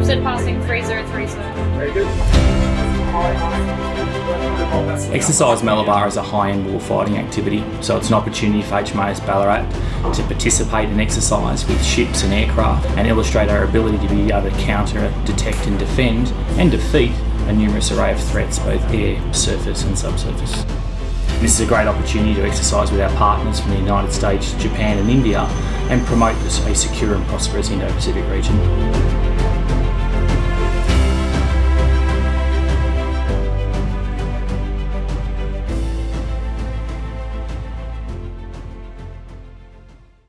Simpson passing Fraser. Very good. Exercise Malabar is a high-end war-fighting activity, so it's an opportunity for HMAS Ballarat to participate in exercise with ships and aircraft and illustrate our ability to be able to counter, detect and defend and defeat a numerous array of threats, both air, surface and subsurface. This is a great opportunity to exercise with our partners from the United States, Japan and India and promote a secure and prosperous Indo-Pacific region.